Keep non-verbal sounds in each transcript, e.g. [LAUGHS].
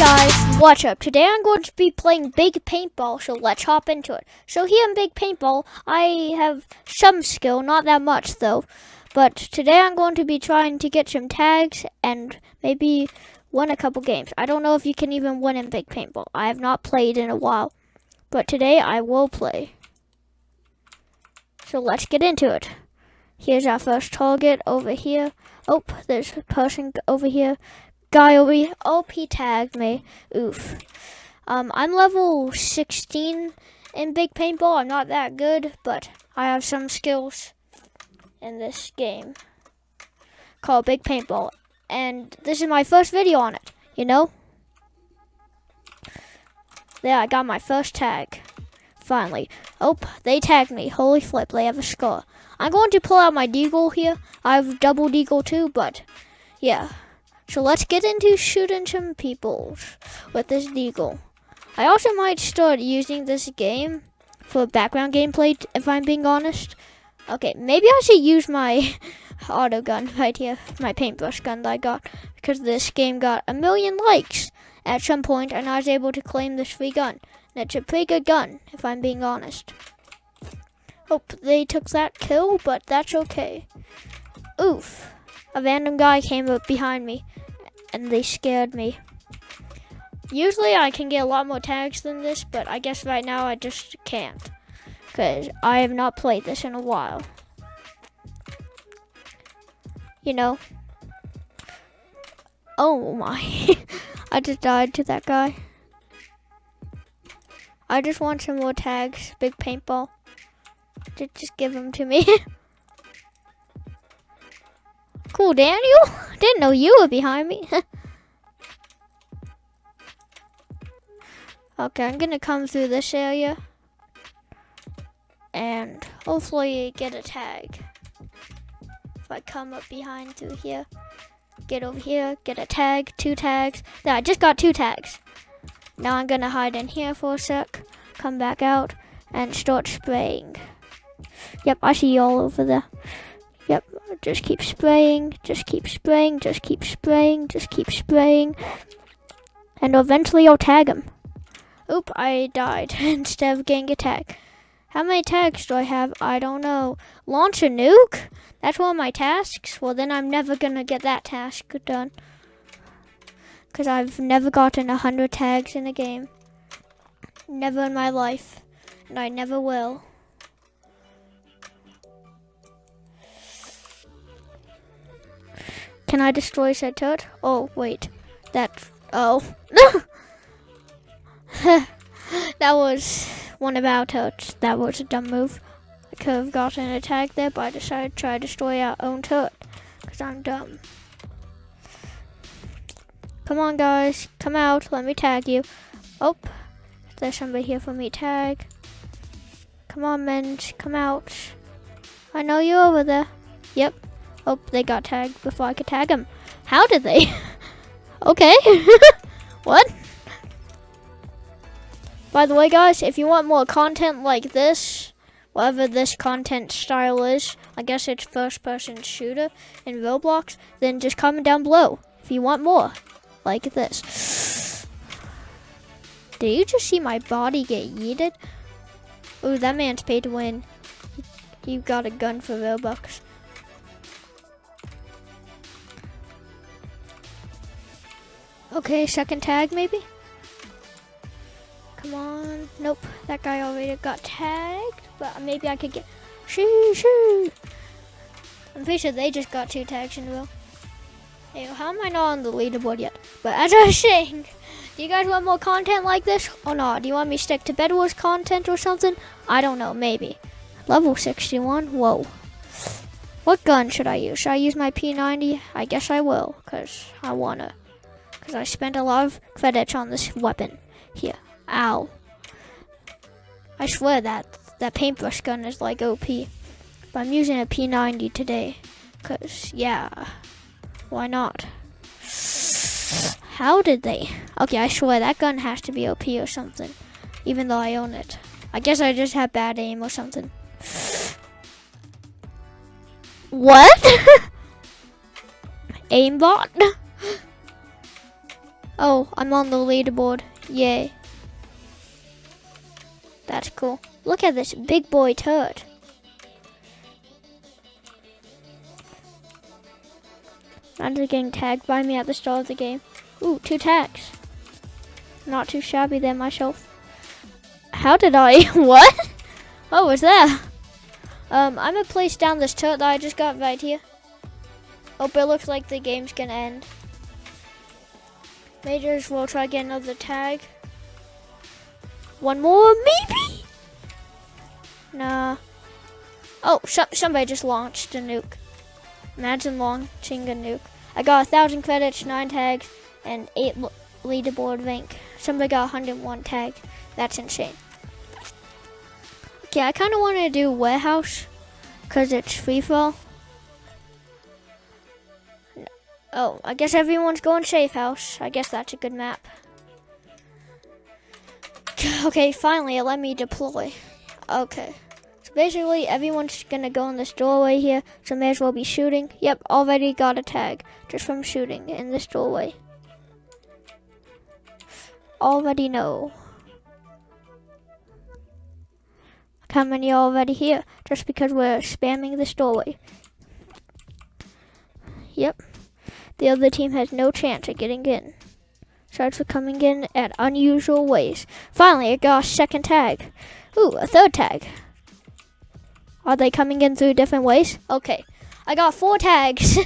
guys, watch up. Today I'm going to be playing Big Paintball, so let's hop into it. So here in Big Paintball, I have some skill, not that much though. But today I'm going to be trying to get some tags and maybe win a couple games. I don't know if you can even win in Big Paintball. I have not played in a while. But today I will play. So let's get into it. Here's our first target over here. Oh, there's a person over here here. OP tagged me. Oof. Um, I'm level 16 in Big Paintball. I'm not that good, but I have some skills in this game called Big Paintball. And this is my first video on it, you know? There, I got my first tag. Finally. Oh, they tagged me. Holy flip, they have a score. I'm going to pull out my deagle here. I have double deagle too, but yeah. So let's get into shooting some people with this deagle. I also might start using this game for background gameplay, if I'm being honest. Okay, maybe I should use my [LAUGHS] auto gun right here, my paintbrush gun that I got, because this game got a million likes at some point, and I was able to claim this free gun. And it's a pretty good gun, if I'm being honest. Hope they took that kill, but that's okay. Oof. A random guy came up behind me and they scared me. Usually I can get a lot more tags than this, but I guess right now I just can't. Because I have not played this in a while. You know? Oh my. [LAUGHS] I just died to that guy. I just want some more tags. Big paintball. Just, just give them to me. [LAUGHS] Cool, Daniel. [LAUGHS] Didn't know you were behind me. [LAUGHS] okay, I'm gonna come through this area. And hopefully get a tag. If I come up behind through here. Get over here, get a tag, two tags. There, I just got two tags. Now I'm gonna hide in here for a sec. Come back out and start spraying. Yep, I see you all over there. Yep, just keep spraying, just keep spraying, just keep spraying, just keep spraying. And eventually I'll tag him. Oop, I died [LAUGHS] instead of getting a tag. How many tags do I have? I don't know. Launch a nuke? That's one of my tasks? Well, then I'm never going to get that task done. Because I've never gotten 100 tags in a game. Never in my life. And I never will. Can I destroy said turret? Oh, wait. That, oh. [LAUGHS] that was one of our turrets. That was a dumb move. I could have gotten an attack there, but I decided to try to destroy our own turret. Because I'm dumb. Come on, guys. Come out. Let me tag you. Oh, there's somebody here for me tag. Come on, men. Come out. I know you're over there. Yep. Oh, they got tagged before I could tag them. How did they? [LAUGHS] okay. [LAUGHS] what? By the way, guys, if you want more content like this, whatever this content style is, I guess it's first person shooter in Roblox, then just comment down below if you want more like this. [SIGHS] Did you just see my body get yeeted? Oh, that man's paid to win. He got a gun for Robux. Okay, second tag maybe? Come on. Nope, that guy already got tagged, but maybe I could get... Shoo, shoo. I'm pretty sure they just got two tags in a row. Hey, how am I not on the leaderboard yet? But as I was saying, [LAUGHS] do you guys want more content like this or not? Do you want me to stick to Bed Wars content or something? I don't know, maybe. Level 61? Whoa. What gun should I use? Should I use my P90? I guess I will, because I want to because I spent a lot of credits on this weapon. Here. Ow. I swear that that paintbrush gun is like OP. But I'm using a P90 today. Because, yeah. Why not? How did they? Okay, I swear that gun has to be OP or something. Even though I own it. I guess I just have bad aim or something. What? [LAUGHS] Aimbot? Oh, I'm on the leaderboard. Yay. That's cool. Look at this big boy turd. Imagine getting tagged by me at the start of the game. Ooh, two tags. Not too shabby there myself. How did I? [LAUGHS] what? What was that? Um, I'm gonna place down this turret that I just got right here. Hope it looks like the game's gonna end. Majors will try to get another tag. One more, maybe? Nah. Oh, somebody just launched a nuke. Imagine launching a nuke. I got a thousand credits, nine tags, and eight leaderboard rank. Somebody got 101 tag. That's insane. Okay, I kind of want to do warehouse because it's free for Oh, I guess everyone's going safe house. I guess that's a good map. [SIGHS] Okay, finally it let me deploy. Okay. So basically everyone's gonna go in this doorway here, so may as well be shooting. Yep, already got a tag just from shooting in this doorway. Already know. How many already here? Just because we're spamming this doorway. Yep. The other team has no chance of getting in. Starts with coming in at unusual ways. Finally, I got a second tag. Ooh, a third tag. Are they coming in through different ways? Okay. I got four tags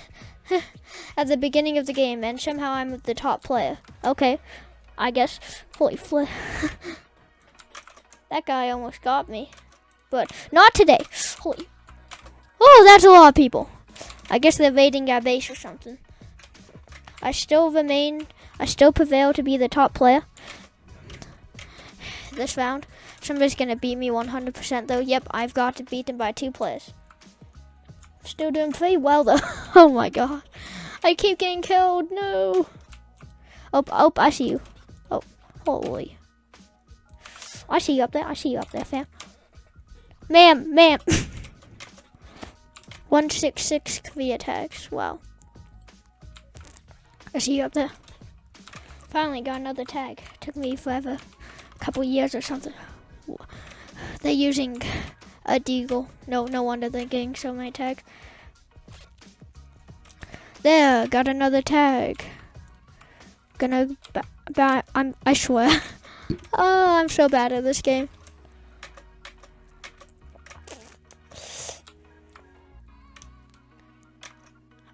[LAUGHS] at the beginning of the game, and somehow I'm the top player. Okay. I guess. Holy [LAUGHS] flip. that guy almost got me. But not today. Holy. Oh, that's a lot of people. I guess they're raiding our base or something. I still remain, I still prevail to be the top player this round. Somebody's going to beat me 100% though. Yep, I've got to beat them by two players. Still doing pretty well though. [LAUGHS] oh my god. I keep getting killed. No. Oh, oh, I see you. Oh, holy. I see you up there. I see you up there, fam. Ma'am, ma'am. [LAUGHS] 166 career tags. Wow. I see you up there. Finally got another tag. Took me forever. A couple years or something. They're using a deagle. No, no wonder they're getting so many tags. There, got another tag. Gonna, I'm, I swear. [LAUGHS] oh, I'm so bad at this game.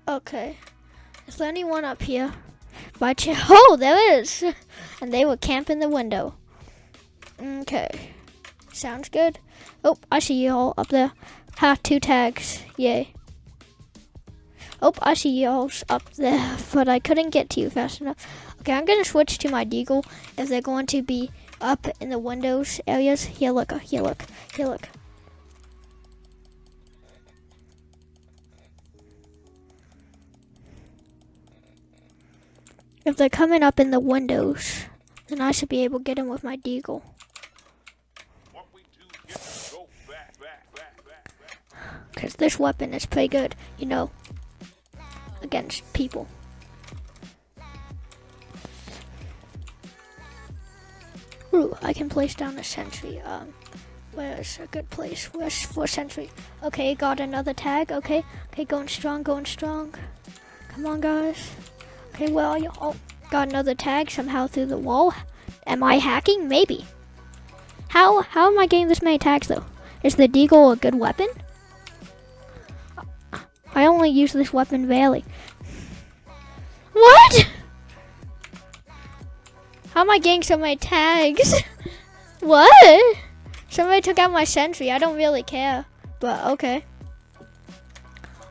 Okay. Anyone up here? By chance? [LAUGHS] Oh, there is. [LAUGHS] And they were camping the window. Okay. Sounds good. Oh, I see you all up there. Ha, two tags. Yay. Oh, I see you all up there, [LAUGHS] but I couldn't get to you fast enough. Okay, I'm gonna switch to my deagle if they're going to be up in the windows areas. Here, look. Here, look. Here, look. If they're coming up in the windows, then I should be able to get them with my deagle. Because this weapon is pretty good, you know, against people. Ooh, I can place down a sentry. Um, where's a good place? Where's for sentry? Okay, got another tag. Okay, okay, going strong, going strong. Come on, guys. Okay, well, oh, got another tag somehow through the wall. Am I hacking? Maybe. How how am I getting this many tags though? Is the deagle a good weapon? I only use this weapon rarely. What? How am I getting so many tags? [LAUGHS] what? Somebody took out my sentry. I don't really care, but okay.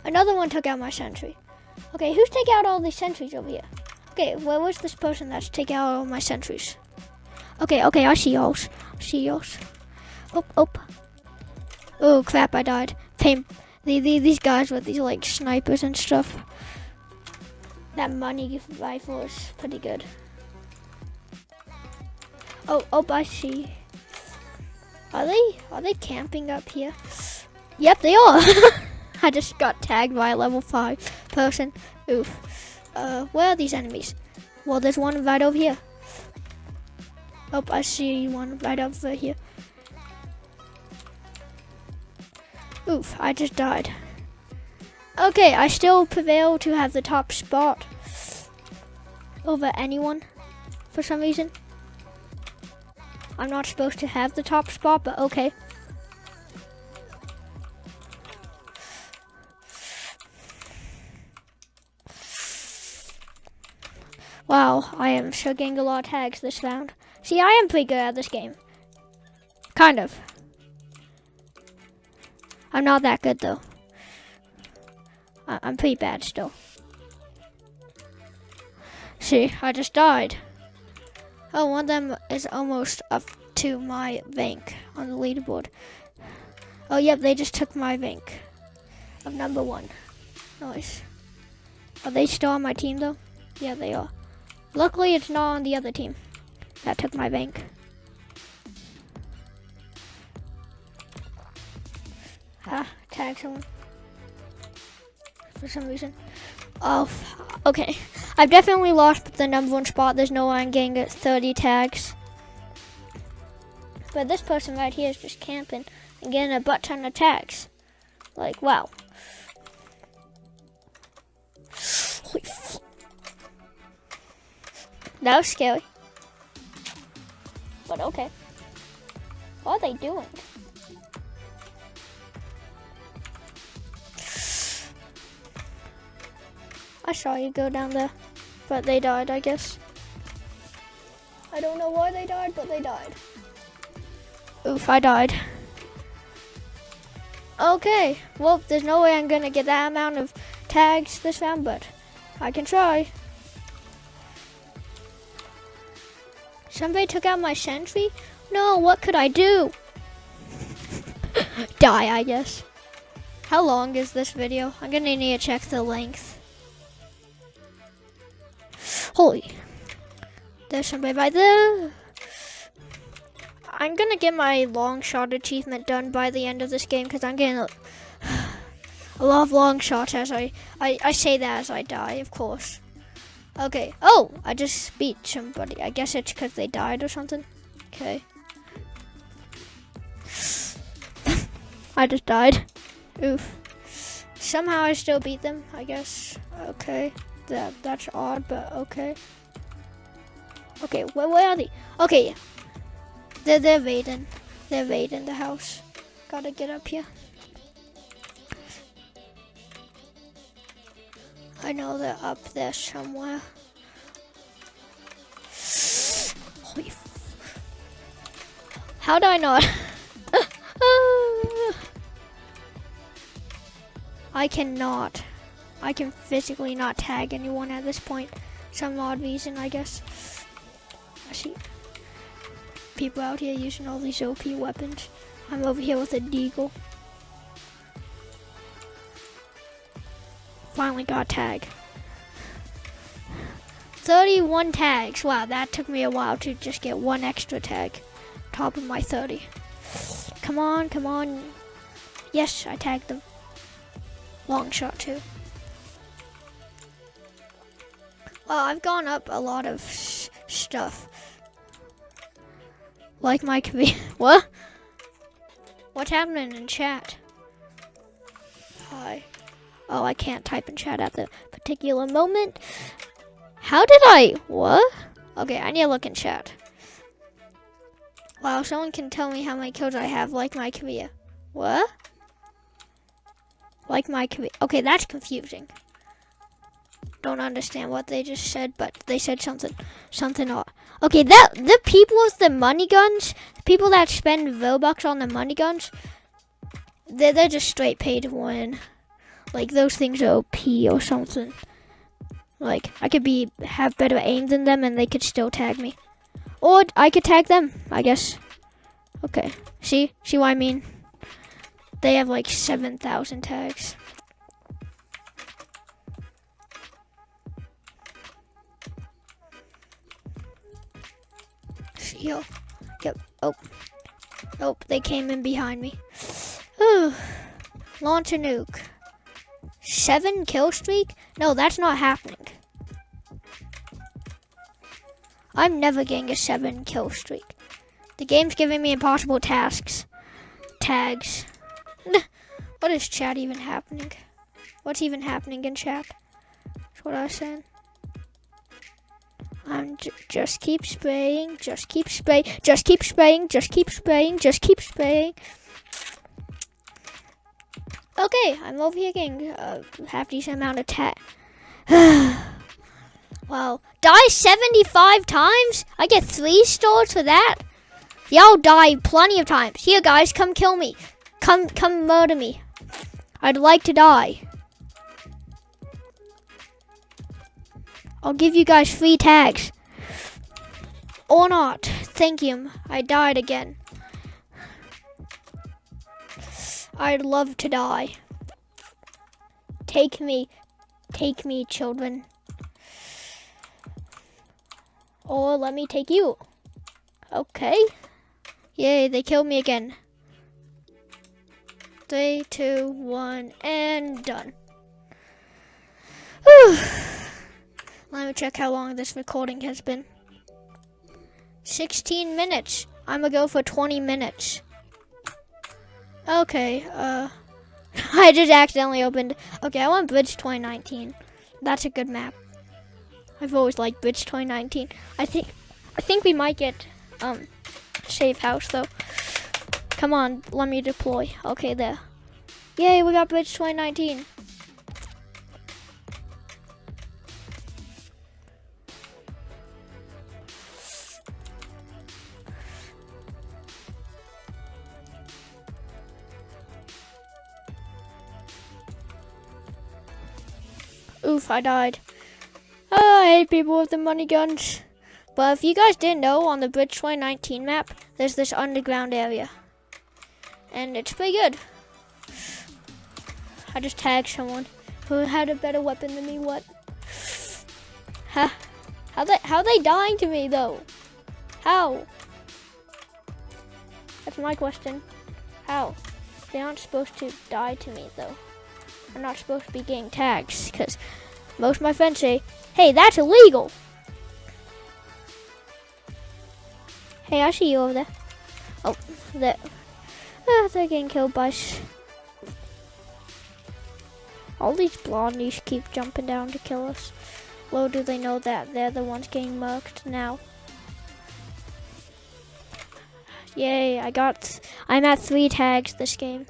Another one took out my sentry. Okay, who's taking out all these sentries over here? Okay, where was this person that's taking out all my sentries? Okay, okay, I see. I see yours. Oh, oh. Oh, crap, I died. Pain. The, the, these guys with these, like, snipers and stuff. That money rifle is pretty good. Oh, oh, I see. Are they, are they camping up here? Yep, they are. [LAUGHS] I just got tagged by a level 5 person. Oof. Uh, where are these enemies? Well, there's one right over here. Oh, I see one right over here. Oof, I just died. Okay, I still prevail to have the top spot over anyone for some reason. I'm not supposed to have the top spot, but okay. Wow, I am getting a lot of tags this round. See, I am pretty good at this game. Kind of. I'm not that good though. I I'm pretty bad still. See, I just died. Oh, one of them is almost up to my rank on the leaderboard. Oh, yep, they just took my rank of number one. Nice. Are they still on my team though? Yeah, they are. Luckily, it's not on the other team that took my bank. Ah, tag someone. For some reason. Oh, okay. I've definitely lost the number one spot. There's no way I'm getting 30 tags. But this person right here is just camping and getting a butt ton of tags. Like, wow. That was scary. But okay. What are they doing? I saw you go down there, but they died, I guess. I don't know why they died, but they died. Oof, I died. Okay, well, there's no way I'm gonna get that amount of tags this round, but I can try. Somebody took out my sentry? No, what could I do? [LAUGHS] Die, I guess. How long is this video? I'm gonna need to check the length. Holy. There's somebody by there. I'm gonna get my long shot achievement done by the end of this game because I'm getting a, [SIGHS] a, lot of long shots as I, I, I say that as I die, of course. Okay. Oh, I just beat somebody. I guess it's because they died or something. Okay. [SIGHS] I just died. Oof. Somehow I still beat them, I guess. Okay that that's odd, but okay. Okay, where, where are they? Okay, they're they're raiding. They're raiding the house. Gotta get up here. I know they're up there somewhere. Holy How do I know? [LAUGHS] I cannot. I can physically not tag anyone at this point. Some odd reason, I guess. I see people out here using all these OP weapons. I'm over here with a deagle. Finally got tag. 31 tags. Wow, that took me a while to just get one extra tag. Top of my 30. Come on, come on. Yes, I tagged them. Long shot too. Well, I've gone up a lot of stuff. Like my [LAUGHS] what? What's happening in chat? Hi. Oh, I can't type in chat at the particular moment. How did I, what? Okay, I need to look in chat. Wow, someone can tell me how many kills I have, like my career. What? Like my career. Okay, that's confusing don't understand what they just said, but they said something, something odd. Okay, that the people with the money guns, people that spend Robux on the money guns, they're, they're just straight paid to win. Like those things are OP or something. Like I could be have better aim than them, and they could still tag me, or I could tag them. I guess. Okay, see, see what I mean? They have like seven thousand tags. heal. Yep. Oh. Nope, they came in behind me. [SIGHS] Launch a nuke. Seven kill streak? No, that's not happening. I'm never getting a seven kill streak. The game's giving me impossible tasks. Tags. [LAUGHS] What is chat even happening? What's even happening in chat? That's what I was saying. I'm j- just keep spraying, just keep spraying, just keep spraying, just keep spraying, just keep spraying. Okay, I'm over here getting a half decent amount of tag. [SIGHS] wow, die 75 times? I get three stars for that? Y'all die plenty of times. Here, guys, come kill me. Come, come murder me. I'd like to die. I'll give you guys free tags. Or not. Thank you. I died again. I'd love to die. Take me. Take me, children. Or let me take you. Okay. Yay, they killed me again. Three, two, one, and done. Whew. Let me check how long this recording has been. 16 minutes. I'm gonna go for 20 minutes. Okay, uh, [LAUGHS] I just accidentally opened. Okay, I want Bridge 2019. That's a good map. I've always liked Bridge 2019. I think, I think we might get, um, Safe House though. Come on, let me deploy. Okay, there. Yay, we got Bridge 2019. Oof, I died. Oh, I hate people with the money guns. But if you guys didn't know, on the Bridge 2019 map, there's this underground area. And it's pretty good. I just tagged someone who had a better weapon than me. What? Huh? How they how they dying to me though? How? That's my question. How? They aren't supposed to die to me though. I'm not supposed to be getting tags because most of my friends say, "Hey, that's illegal." Hey, I see you over there. Oh, there. Ah, they're getting killed by. All these blondies keep jumping down to kill us. Little do they know that they're the ones getting murked now. Yay, I got, I'm at three tags this game.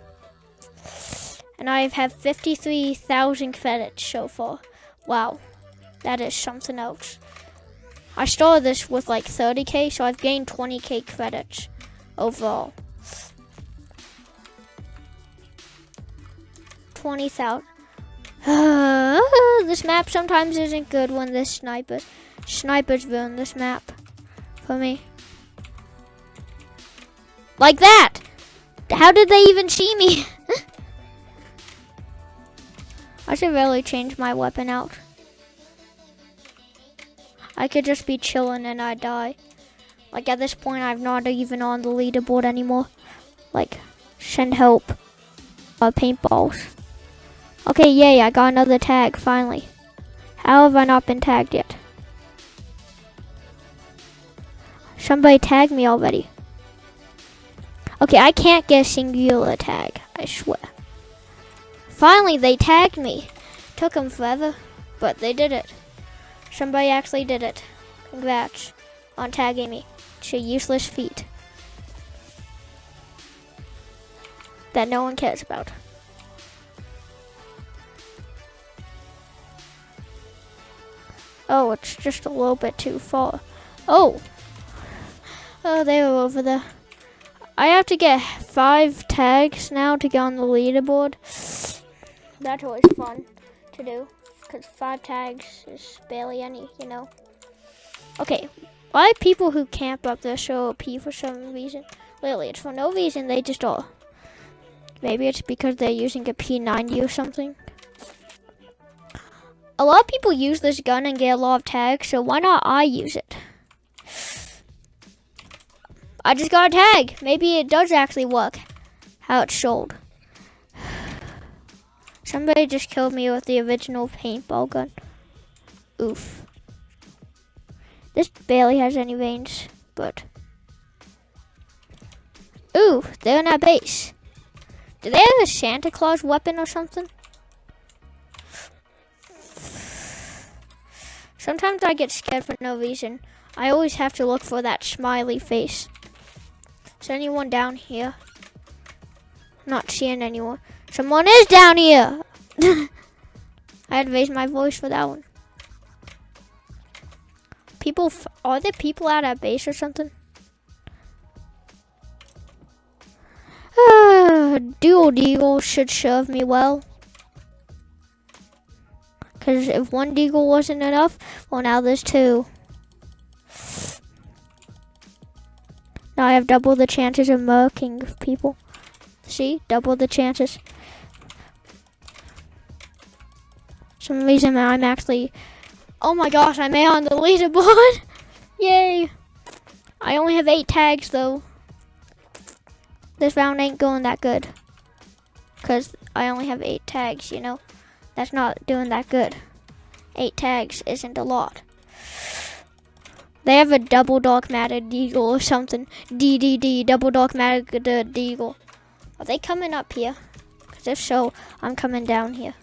And I have 53,000 credits so far. Wow, that is something else. I started this with like 30k, so I've gained 20k credits overall. 20,000. [SIGHS] this map sometimes isn't good when the snipers snipers ruin this map for me. Like that! How did they even see me? [LAUGHS] I should really change my weapon out. I could just be chilling and I die. Like at this point, I'm not even on the leaderboard anymore. Like, send help. Uh, paintballs. Okay, yay, I got another tag, finally. How have I not been tagged yet? Somebody tagged me already. Okay, I can't get a singular tag, I swear. Finally, they tagged me. Took them forever, but they did it. Somebody actually did it. Congrats on tagging me to useless feat that no one cares about. Oh, it's just a little bit too far. Oh. Oh, they were over there. I have to get five tags now to get on the leaderboard. That's always fun to do. Because five tags is barely any, you know. Okay. Why people who camp up there show OP for some reason? Literally, it's for no reason. They just all. Maybe it's because they're using a P90 or something a lot of people use this gun and get a lot of tags, so why not I use it? I just got a tag. Maybe it does actually work. How it's sold. Somebody just killed me with the original paintball gun. Oof. This barely has any veins, but. Ooh, they're in our base. Do they have a Santa Claus weapon or something? Sometimes I get scared for no reason. I always have to look for that smiley face. Is anyone down here? Not seeing anyone. Someone is down here! [LAUGHS] I had to raise my voice for that one. People, are there people out at base or something? [SIGHS] Dual Deagle should serve me well. Because if one Deagle wasn't enough, well now there's two. Now I have double the chances of murking people. See? Double the chances. Some reason I'm actually... Oh my gosh, I'm on the leaderboard! [LAUGHS] Yay! I only have eight tags though. This round ain't going that good. Because I only have eight tags, you know? That's not doing that good. Eight tags isn't a lot. They have a double dogmatic deagle or something. DDD, double dogmatic deagle. Are they coming up here? Because if so, I'm coming down here.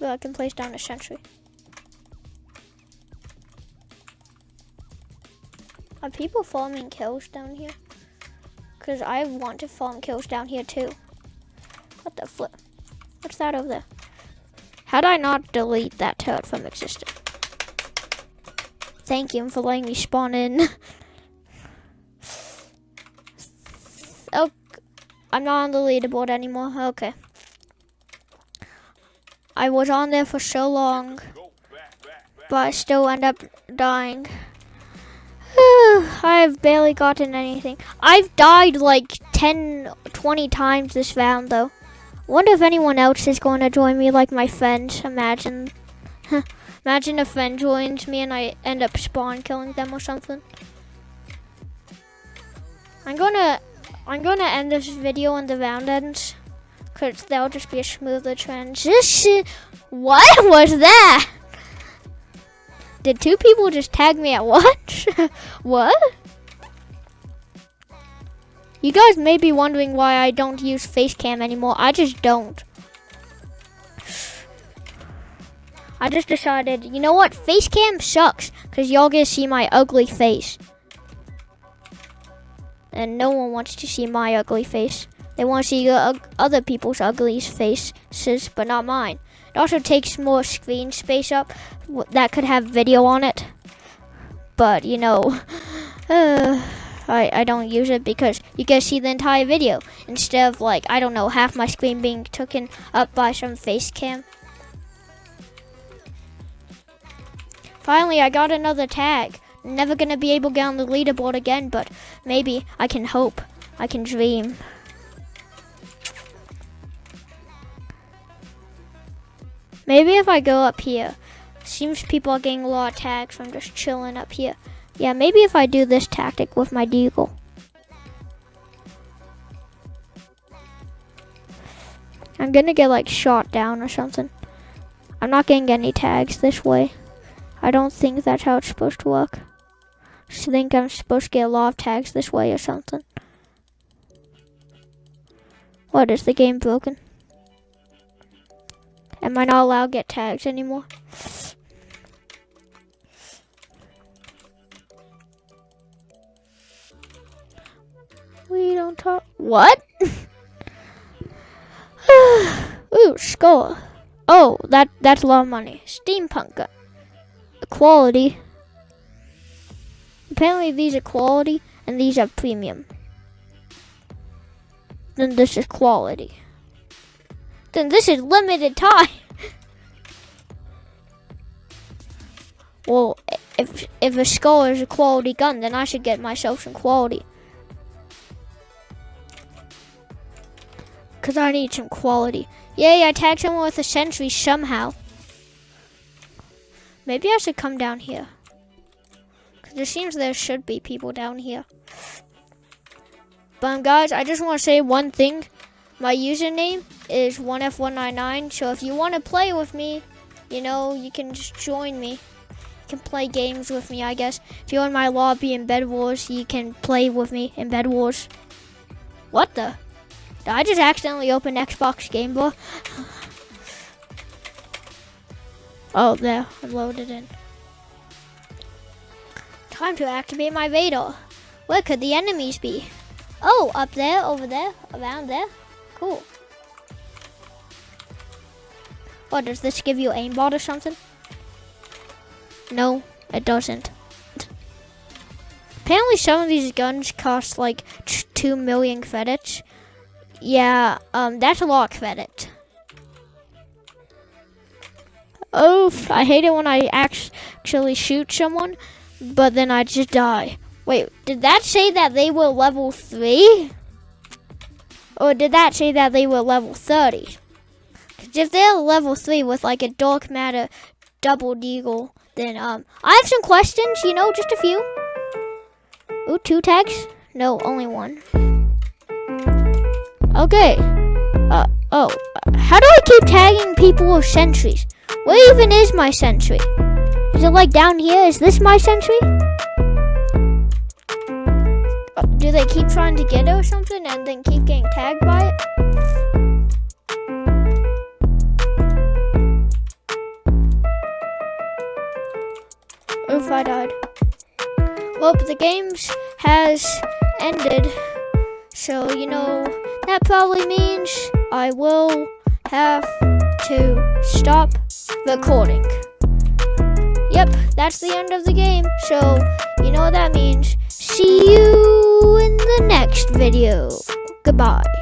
Well, I can place down a sentry. Are people farming kills down here? Because I want to farm kills down here too. What the flip? What's that over there? How I not delete that turret from existence? Thank you for letting me spawn in. [LAUGHS] oh, I'm not on the leaderboard anymore. Okay. I was on there for so long, but I still end up dying. I've barely gotten anything. I've died like 10, 20 times this round though. Wonder if anyone else is going to join me like my friends. Imagine. [LAUGHS] Imagine a friend joins me and I end up spawn killing them or something. I'm gonna I'm gonna end this video when the round ends. Cause that'll just be a smoother transition. What was that? Did two people just tag me at once? [LAUGHS] what? You guys may be wondering why I don't use Facecam anymore. I just don't. I just decided, you know what? Facecam sucks because y'all get to see my ugly face. And no one wants to see my ugly face. They want to see other people's ugly faces, but not mine. It also takes more screen space up that could have video on it. But, you know, [SIGHS] uh, I, I don't use it because you can see the entire video instead of like, I don't know, half my screen being taken up by some face cam. Finally, I got another tag. Never gonna be able to get on the leaderboard again, but maybe I can hope. I can dream. Maybe if I go up here, seems people are getting a lot of tags from just chilling up here. Yeah, maybe if I do this tactic with my deagle. I'm gonna get like shot down or something. I'm not getting any tags this way. I don't think that's how it's supposed to work. I think I'm supposed to get a lot of tags this way or something. What, is the game broken? Am I not allowed to get tags anymore? We don't talk. What? [SIGHS] Ooh, skull. Oh, that that's a lot of money. Steampunk gun. Quality. Apparently these are quality and these are premium. Then this is quality then this is limited time. well, if if a skull is a quality gun, then I should get myself some quality. Because I need some quality. Yay, I tagged someone with a sentry somehow. Maybe I should come down here. Because it seems there should be people down here. But um, guys, I just want to say one thing. My username is 1F199, so if you want to play with me, you know, you can just join me. You can play games with me, I guess. If you're in my lobby in Bed Wars, you can play with me in Bed Wars. What the? Did I just accidentally open Xbox Game Bar? [SIGHS] oh, there. I'm loaded in. Time to activate my Vader. Where could the enemies be? Oh, up there, over there, around there. Cool. What, does this give you aimbot or something? No, it doesn't. Apparently some of these guns cost like 2 million credits. Yeah, um, that's a lot of credit. Oof, I hate it when I actually shoot someone, but then I just die. Wait, did that say that they were level 3? Or did that say that they were level 30? Because if they're level 3 with like a dark matter double deagle, then um, I have some questions, you know, just a few. Ooh, two tags? No, only one. Okay. Uh, oh, how do I keep tagging people with sentries? Where even is my sentry? Is it like down here? Is this my sentry? Do they keep trying to get it or something and then keep getting tagged by it? Oof, I died. Well, the games has ended. So, you know, that probably means I will have to stop recording. Yep, that's the end of the game. So, you know what that means. See you in the next video. Goodbye.